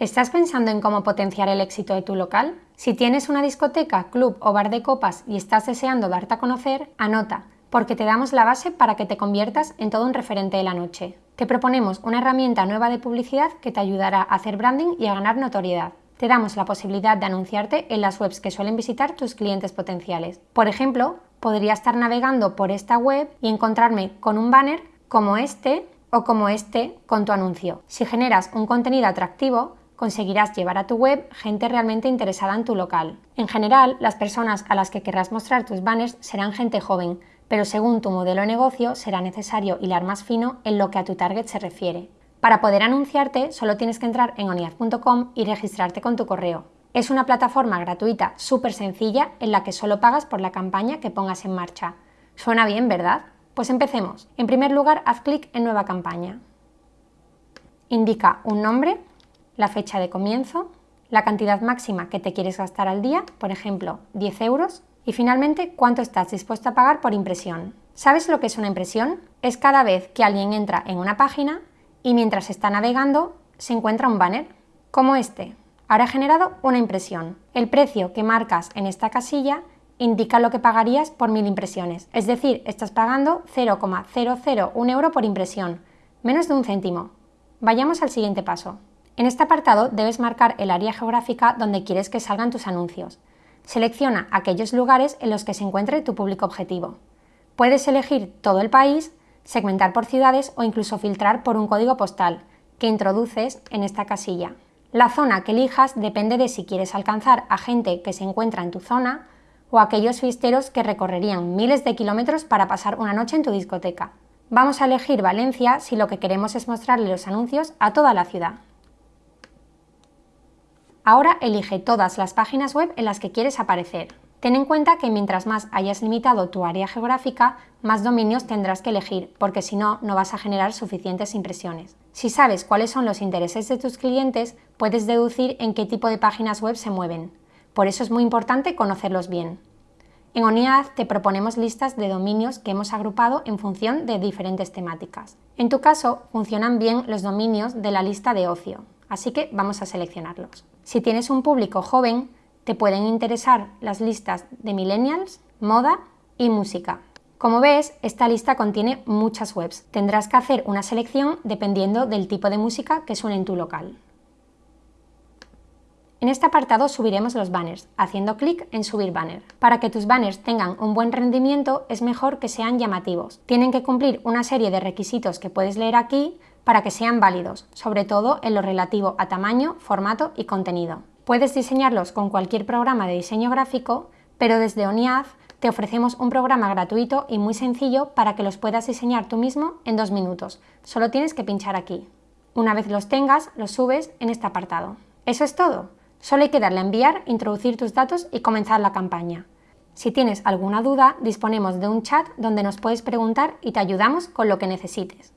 ¿Estás pensando en cómo potenciar el éxito de tu local? Si tienes una discoteca, club o bar de copas y estás deseando darte a conocer, anota, porque te damos la base para que te conviertas en todo un referente de la noche. Te proponemos una herramienta nueva de publicidad que te ayudará a hacer branding y a ganar notoriedad. Te damos la posibilidad de anunciarte en las webs que suelen visitar tus clientes potenciales. Por ejemplo, podría estar navegando por esta web y encontrarme con un banner como este o como este con tu anuncio. Si generas un contenido atractivo, conseguirás llevar a tu web gente realmente interesada en tu local. En general, las personas a las que querrás mostrar tus banners serán gente joven, pero según tu modelo de negocio será necesario hilar más fino en lo que a tu target se refiere. Para poder anunciarte, solo tienes que entrar en oniaz.com y registrarte con tu correo. Es una plataforma gratuita súper sencilla en la que solo pagas por la campaña que pongas en marcha. Suena bien, ¿verdad? Pues empecemos. En primer lugar, haz clic en Nueva campaña. Indica un nombre, la fecha de comienzo, la cantidad máxima que te quieres gastar al día, por ejemplo, 10 euros, y finalmente cuánto estás dispuesto a pagar por impresión. ¿Sabes lo que es una impresión? Es cada vez que alguien entra en una página y mientras está navegando se encuentra un banner, como este. Ahora he generado una impresión. El precio que marcas en esta casilla indica lo que pagarías por mil impresiones, es decir, estás pagando 0,001 euro por impresión, menos de un céntimo. Vayamos al siguiente paso. En este apartado debes marcar el área geográfica donde quieres que salgan tus anuncios. Selecciona aquellos lugares en los que se encuentre tu público objetivo. Puedes elegir todo el país, segmentar por ciudades o incluso filtrar por un código postal, que introduces en esta casilla. La zona que elijas depende de si quieres alcanzar a gente que se encuentra en tu zona o aquellos fiesteros que recorrerían miles de kilómetros para pasar una noche en tu discoteca. Vamos a elegir Valencia si lo que queremos es mostrarle los anuncios a toda la ciudad. Ahora elige todas las páginas web en las que quieres aparecer. Ten en cuenta que mientras más hayas limitado tu área geográfica, más dominios tendrás que elegir, porque si no, no vas a generar suficientes impresiones. Si sabes cuáles son los intereses de tus clientes, puedes deducir en qué tipo de páginas web se mueven. Por eso es muy importante conocerlos bien. En ONIAD te proponemos listas de dominios que hemos agrupado en función de diferentes temáticas. En tu caso, funcionan bien los dominios de la lista de ocio, así que vamos a seleccionarlos. Si tienes un público joven, te pueden interesar las listas de millennials, moda y música. Como ves, esta lista contiene muchas webs. Tendrás que hacer una selección dependiendo del tipo de música que suene en tu local. En este apartado subiremos los banners, haciendo clic en Subir banner. Para que tus banners tengan un buen rendimiento es mejor que sean llamativos. Tienen que cumplir una serie de requisitos que puedes leer aquí para que sean válidos, sobre todo en lo relativo a tamaño, formato y contenido. Puedes diseñarlos con cualquier programa de diseño gráfico, pero desde ONIAD te ofrecemos un programa gratuito y muy sencillo para que los puedas diseñar tú mismo en dos minutos. Solo tienes que pinchar aquí. Una vez los tengas, los subes en este apartado. Eso es todo. Solo hay que darle a enviar, introducir tus datos y comenzar la campaña. Si tienes alguna duda, disponemos de un chat donde nos puedes preguntar y te ayudamos con lo que necesites.